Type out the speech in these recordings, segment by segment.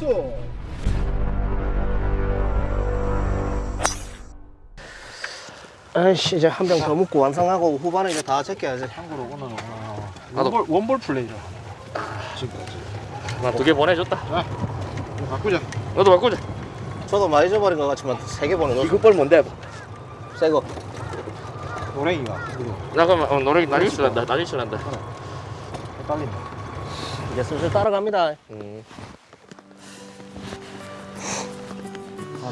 나이스 아이씨 이제 한 병 더 먹고 완성하고 후반에 이제 다 제껴야지 참고로 오늘은 어, 나도. 원볼, 원볼 플레이죠 지금까지 나두 개 보내줬다. 이거 바꾸자 너도 바꾸자. 저도 많이 잊어버린 것 같지만 세 개 보내 이거 볼 뭔데? 새거 노랭이가 이거 나 그러면 어, 노래 나중에 실란다. 나중에 실란다. 헷갈린다 이제 슬슬 따라갑니다 음.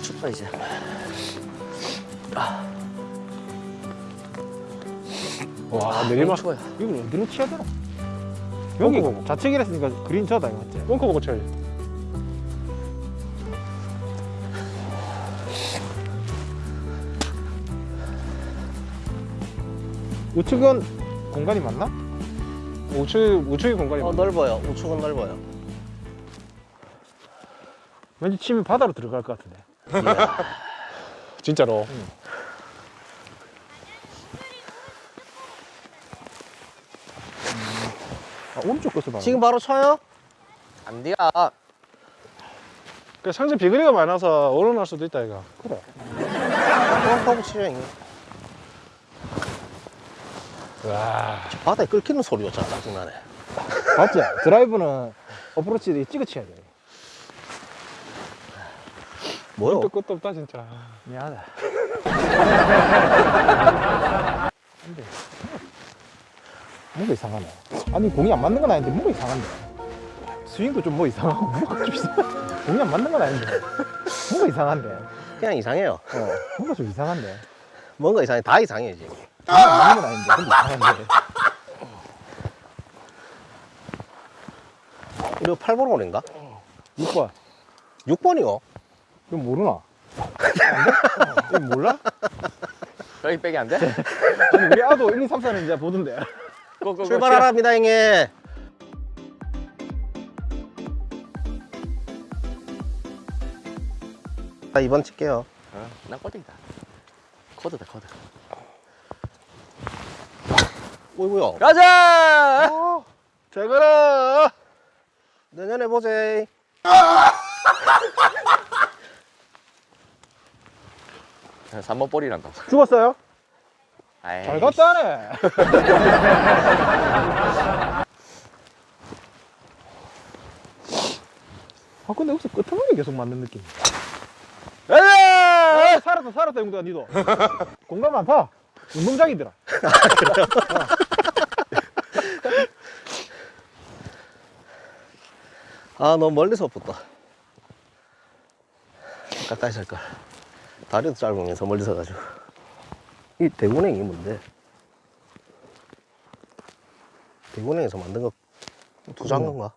춥다 이제 와 내리막 이걸 어디로 치야 되나? 여기 자책이라 했으니까 그린 저다 이거 맞지? 벙커 보고 쳐야지 우측은 공간이 맞나? 우측, 우측이 공간이 어 맞나? 넓어요 우측은 넓어요 왠지 치면 바다로 들어갈 것 같은데 진짜로. 아, 오른쪽 것을 봐 지금 바로 쳐요? 안 돼요. 그 상체 비거리가 많아서 오르날 수도 있다 이거. 그래. 하고 치죠 형님 와. 바다에 끓기는 소리가 참 짜증나네 맞지? 드라이브는 어프로치 찍어 쳐야 돼 뭐요? 끝도 끝도 없다 진짜. 미안하다. 안돼. 뭔가 이상하네. 아니 공이 안 맞는 건 아닌데 뭔가 이상한데. 스윙도 좀 뭐 이상하고 뭔가 좀 이상 공이 안 맞는 건 아닌데. 뭔가 이상한데. 그냥 이상해요. 어 뭔가 좀 이상한데. 뭔가 이상해. 다 이상해 지금 공이 안 맞는 건 아닌데. 근데 이상한데. 이거 8번 홀인가? 6번. 6번이요? 이거 모르나? 안 돼? 이거 몰라? 여기 빼기 안 돼? 아니 우리 아도 1, 2, 3, 4는 이제 보던데 고고고. 출발하랍니다 형님 자 2번 칠게요 어, 나 꼴등이다. 코드다 코드. 오이구야 가자. 잘 가라 내년에 보제 자, 3번 볼이란다. 죽었어요? 아이, 잘 갔다 하네. 아 근데 혹시 끄트머리 계속 맞는 느낌? 가자. 아, 살았다 살았다 용도야 니도. 공간 많다 운동장이더라. 아 너무 멀리서 붙다. 가까이 살걸 다리도 짧으면서 멀리서 가지고. 이 대군행이 뭔데? 대군행에서 만든 거 투자한 건가?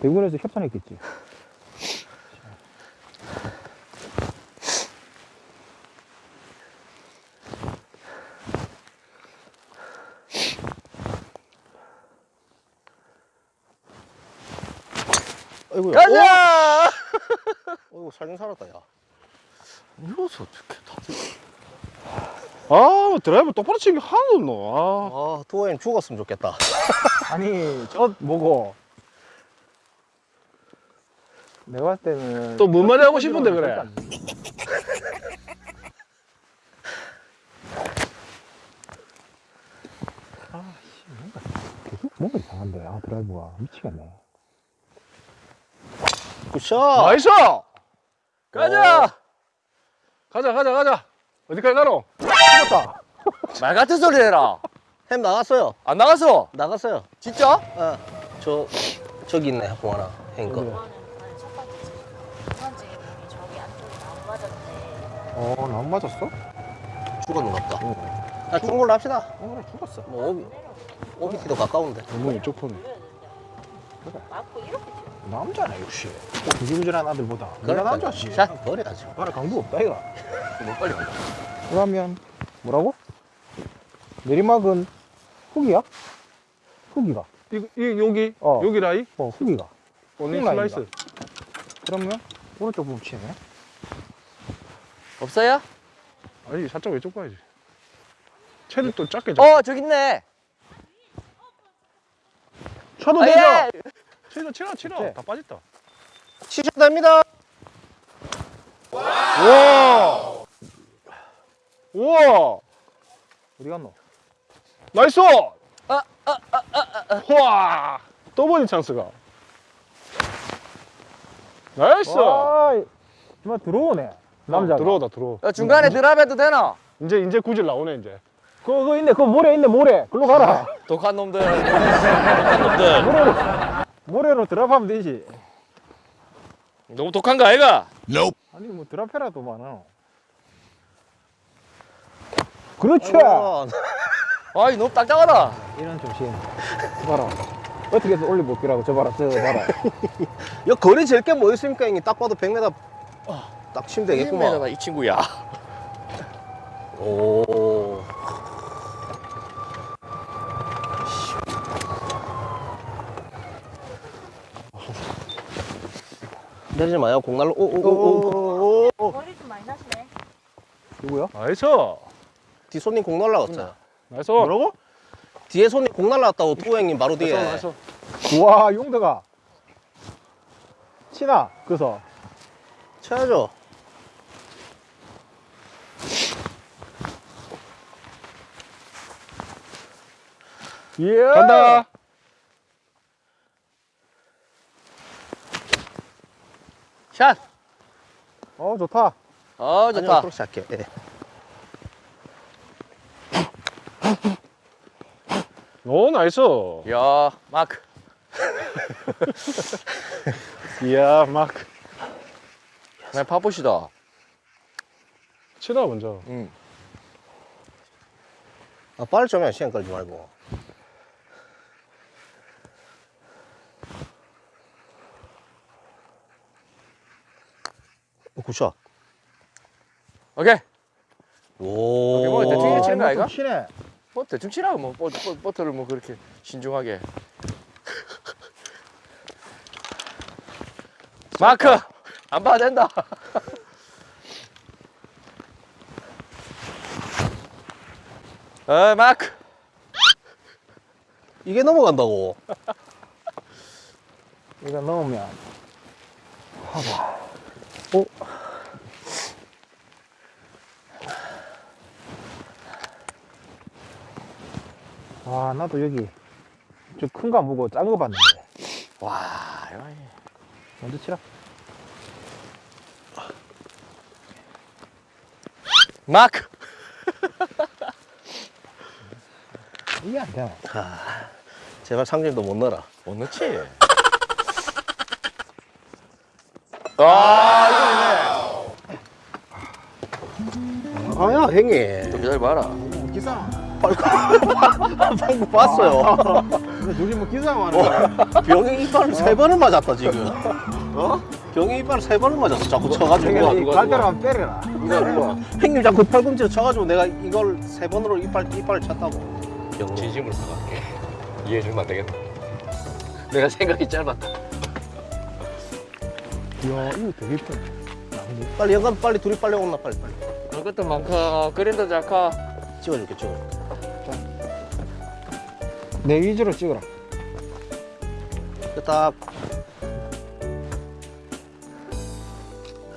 대구에서 협찬했겠지. 아이고야. 가자. 어이구 살긴 살았다 야 이러서 어떻게 다들. 아 드라이브 똑바로 치는 게 하나도 없노 아 투어엔 죽었으면 좋겠다 아니 저 뭐고 내가 봤을 때는 또 뭔 말이 하고 싶은데 그래 계속 뭔가 이상한데 아 드라이브가 미치겠네 good shot nice 가자. 가자 가자 가자 어디까지 가노 죽었다 말 같은 소리 해라. 햄 나갔어요 안 나갔어. 나갔어요 진짜? 어저 저기 있네 공 하나 햄 거. 저는 첫 번째 집에 두 번째 분이 저기 안쪽에 나무 맞았는데 어 나무 맞았어? 죽었는 것 같다 아 죽은 걸로 합시다 어 그래 죽었어 뭐 오비 오비티도 가까운데 너무 이쪽 폰이 맞고 이렇게. 남자네 역시 구질구질한 아들보다 내가 남자지 샷 버려야지 나라 강도 없다 이거 뭐 빨리 간다. 그러면 뭐라고? 내리막은 훅이야? 훅이가 이, 이 여기 어. 여기 라이 어 훅이가 오늘 훅 슬라이스. 그러면 오른쪽 부분 치네 없어요? 아니 살짝 왼쪽 봐야지 체를 또 작게 잡어 저기 있네. 쳐도 아, 되죠? 예. 치러 치러 치러 네. 다 빠졌다 시작됩니다. 우와 우와 어디 갔노? 나이스 와 또버디 찬스가 나이스 와, 정말 들어오네. 남자. 어, 들어오다 들어오 야, 중간에 드랍해도 되나? 이제 이제 구질 나오네 이제 그거, 그거 있네. 그거 모래 있네, 모래. 글로 가라. 독한 놈들. 독한 놈들. 모래로, 드랍하면 되지. 너무 독한 거 아이가? 아니, 뭐 드랍해라도 많아. 그렇지. 어, 아이, 너무 딱딱하다. 이런 조심. 봐라. 어떻게 해서 올려볼 거라고. 저 봐라, 저 봐라. 야 거리 제일 게뭐 있습니까 형님? 딱 봐도 100m 딱 치면 되겠구만. 1m다, 이 친구야. 오. 내리지 마요 공날로 오오오오 머리 좀 많이 나시네. 누구야? 나이스 뒤 손님 공 날라갔잖아 나이스 뭐라고? 뒤에 손님 공 날라갔다고 투 형님 바로 뒤에 나이스 나이스 우와, 용도가. 치나, 그래서. 쳐야죠 예. 간다 샷. 어, 좋다. 어, 좋다. 그렇게 할게 예. 오 나이스 야, 마크. 이야 막나 바쁘시다. 치다 먼저 응. 아, 빨리 좀해 시간 끌지 말고 오, 굿샷 오케이. 오 오케이, 뭐 대충 치는 거 아이가? 좀 치네. 뭐 대충 치라고 뭐 버, 버, 버터를 뭐 그렇게 신중하게. 마크. 안 봐도 된다. 어, 마크. 이게 넘어간다고 이거 넣으면. 하봐. 오. 와, 나도 여기 좀 큰 거 안 보고 작은 거 봤는데. 와, 이거 먼저 치라. 마크. 이게 안 되나? 제발 상진도 못 넣어라 못 넣지. 아, 아야 형님 좀 기다려봐라. 기상. 방금 봤어요 누리 뭐 기상 하는 거야. 병이 이빨을 세 번을 맞았다 지금 어? 병이 이빨을 세 번을 맞았어 자꾸 쳐가지고 이 갈대로 빼려라. 형님 자꾸 팔꿈치로 쳐가지고 내가 이걸 세 번으로 이빨 이빨을 쳤다고 병 진심으로 사갈게. 이해해주면 안 되겠다. 내가 생각이 짧았다. 이야, 이거 되게 이쁘네. 빨리 영감 빨리 둘이 빨리 온나 빨리 빨리 그것도 많고 그린도 작고. 찍어줄게 찍어줄게 내 위주로 찍어라. 딱.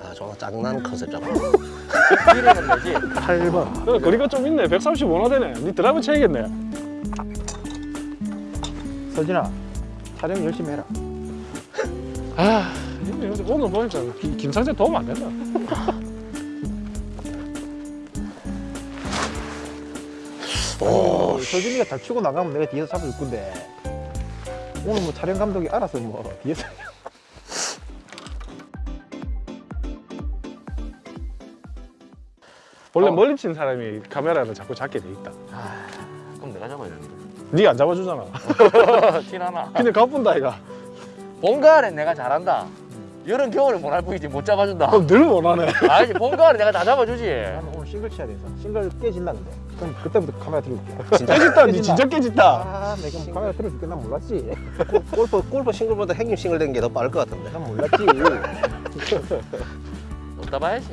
아, 정말 짜증나는 컨셉 잡아. 이름은 뭐지? 8번. 어, 거리가 좀 있네 135나 되네 니 드라이브 쳐야겠네 서진아, 촬영 열심히 해라. 아 형님 오늘 보니까 기- 김상재 도움 안 된다 오, 아니, 서진이가 잘 치고 나가면 내가 뒤에서 잡아줄 건데. 오늘 뭐 촬영 감독이 알아서 뭐 뒤에서. 원래 어. 멀리 친 사람이 카메라를 자꾸 잡게 돼 있다 아, 그럼 내가 잡아야 되는데. 니가 안 잡아주잖아 티나나. 그냥 가뿐다 이가 본가을엔 내가 잘한다. 여름 겨울에 못할 뿐이지 못 잡아준다. 그럼 늘 원하네 아니지 본가을에 내가 다 잡아주지. 나는 오늘 싱글 쳐야 돼서. 싱글 깨진다 근데. 그럼 그때부터 카메라 들어줄게. 진짜 깨졌다 니. 진짜 깨졌다 아, 내가 뭐 카메라 들어줄게. 난 몰랐지. 골프 골프 싱글보다 행님 싱글 된 게 더 빠를 것 같은데. 난 몰랐지. 못 잡아야지.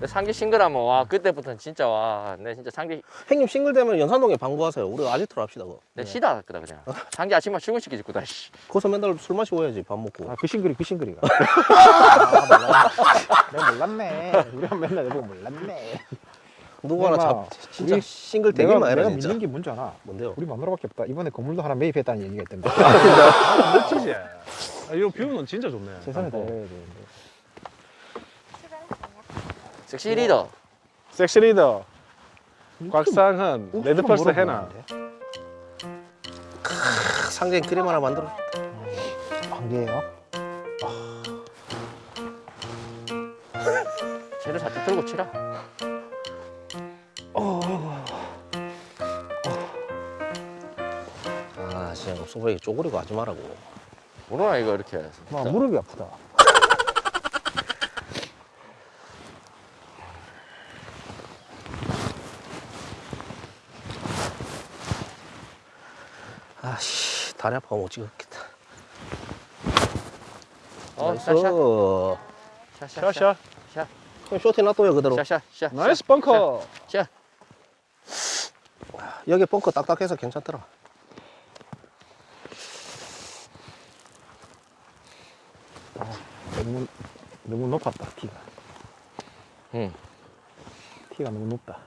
내 상기 싱글하면 와 그때부터는 진짜 와 내 진짜 상기 형님 싱글 되면 연산동에 방구하세요. 우리 아지트로 합시다. 그거. 내 시다 했거든 그냥 상기 아침만 출근시키지 다 씨. 거기서 맨날 술 마시고 해야지 밥 먹고. 아, 그 싱글이 그 싱글이가. 아, 몰랐네. 내가 몰랐네. 우리 한 맨날 내보고 몰랐네. 누구 하나 내가 잡 진짜 싱글 되게 내가, 많이 내가 해라 진짜. 믿는 게 뭔지 알아? 뭔데요? 우리 마누라밖에 없다. 이번에 건물도 하나 매입했다는 얘기가 있던데. 멋지지? 아, 이거 뷰는 진짜 좋네. 세상에 다 어. 해야 되는데. 섹시 리더 섹시 리더. 곽상은, 레드펄스. 해나. 상전 크림 하나 만들어. 한 개예요? 쟤를 살짝 들고 치라 아 진짜 소백이 쪼그리고 하지 말라고. 모르나 이거 이렇게 막 진짜. 무릎이 아프다. 다리 아파 못 찍었겠다. 어 nice. 샤샤 샤샤 샤샤. 샤 그럼 쇼트 놔둬요 그대로. 샤샤 샤 nice 벙커. 샤 여기 벙커 딱딱해서 괜찮더라. 너무 너무 높았다 티가. 응. 티가 너무 높다.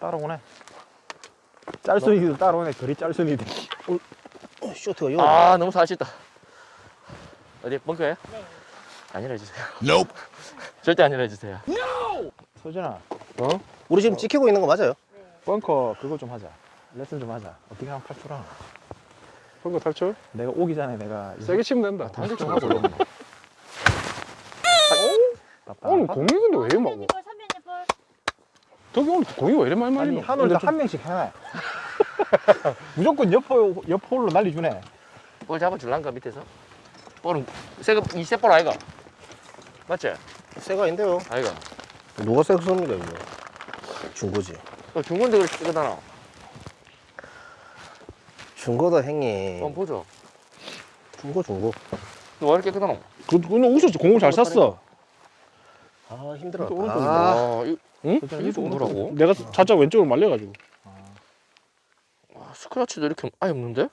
따라오네. 짤순이도 따라오네. 거리 짤순이들. 어, 쇼트가 여기. 아 너무 살찐다 어디 벙커에? 네. 아니라 해주세요 절대 아니라 해주세요 소진아, 어? 우리 지금 찍히고 있는 거 맞아요? 벙커 그거 좀 하자. 레슨 좀 하자. 어떻게 하면 탈출하나? 벙커 탈출? 내가 오기 전에 내가 세게 치면 된다. 당근 좀 하고 하고 오늘 공이 근데 왜 이래 선배님 막. 볼, 선배님 볼. 저기 오늘 공이 왜 이래 많이 아니 말리노? 한올도 한 명씩 해놔. 무조건 옆홀 옆홀로 날리주네. 볼 잡아줄란가 밑에서? 볼은 새거 이세볼 아이가? 맞지? 새가 인데요. 아이가 누가 새 씁니까 이거? 중고지. 어, 중건데 그렇게 뜨거잖아 중고도 행님. 한번 보죠 중고 중고. 너 왜 이렇게 깨끗하노? 그, 그는 웃었지. 공을 잘 쐈어. 아 힘들어. 아, 아, 이, 응? 좀 오더라고 내가 살짝 왼쪽으로 말려가지고. 아, 스크래치도 이렇게 아예 없는데?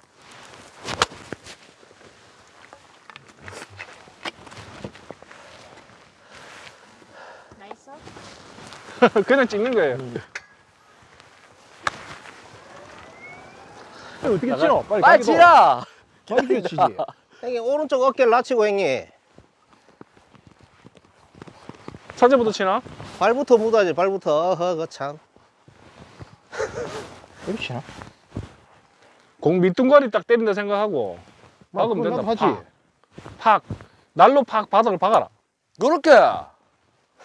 Nice. 그냥 찍는 거예요. 아니, 어떻게 치노? 빨리 빨리. 치라! 빨리 치지. 행님 오른쪽 어깨를 낮추고 행님. 산재부터 치나? 발부터 묻어야지 발부터. 어허 그 참. 이렇게 치나? 공 밑둥가리 딱 때린다 생각하고 막으면 된다. 하지. 팍. 날로 팍 바닥을 박아라. 요렇게! 아,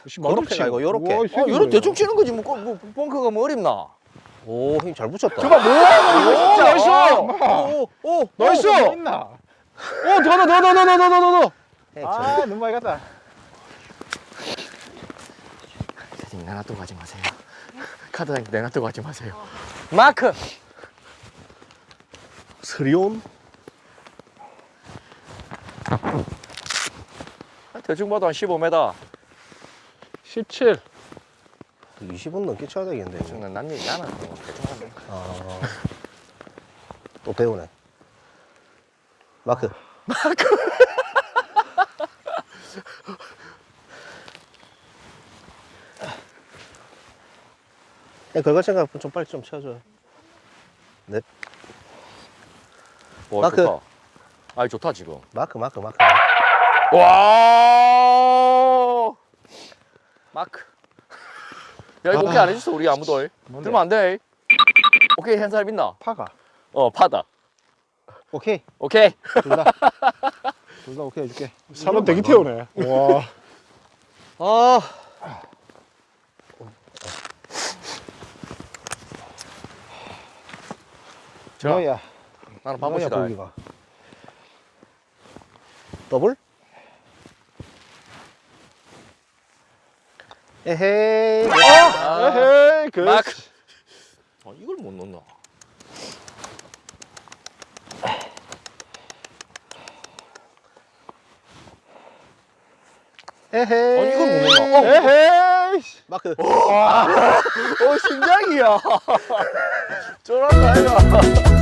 씨, 요렇게가 아니고 요렇게. 우와, 이 새끼 요렇게. 대충 치는 거지 뭐, 뭐 벙커가 뭐 어렵나? 오 힘 잘 붙였다. 저봐 뭐야! 오, 나이스! 오, 오, 나이스! 어, 오, 뭐 있나? 더, 더, 더, 더, 더, 더, 더, 더, 더. 해, 저- 아, 너무 많이 갔다. 선생님 내놔두고 가지 마세요 카드당 내놔두고 가지 마세요 마크! 스리온. 아, 대충 봐도 한 15m 17. 20분 넘게 쳐야 되겠는데. 이거. 난 얘기 나는 뭐 대충 하네 아. 또 배우네. 마크. 마크. 걸갈 생각 좀 빨리 좀 쳐줘요. 네. 와 마크. 좋다 아 좋다 지금 마크, 마크, 마크. 와 마크 야 이거 오케이 안 해줬어 우리 아무도 뭔데? 들면 안 돼 오케이 한 사람 있나? 파가. 어 파다 오케이. 오케이 둘 다. 둘 다 오케이 해줄게. 사람 되게 태우네. 와. 아. 자 너야. 나는 바보시다 고기가. 더블? 에헤이. 아, 에헤이, 그. 마크 아 이걸 못 넣나 에헤이. 아니, 이걸 못 넣나? 어. 에헤이. 마크. 어 심장이야 쫄았다 이거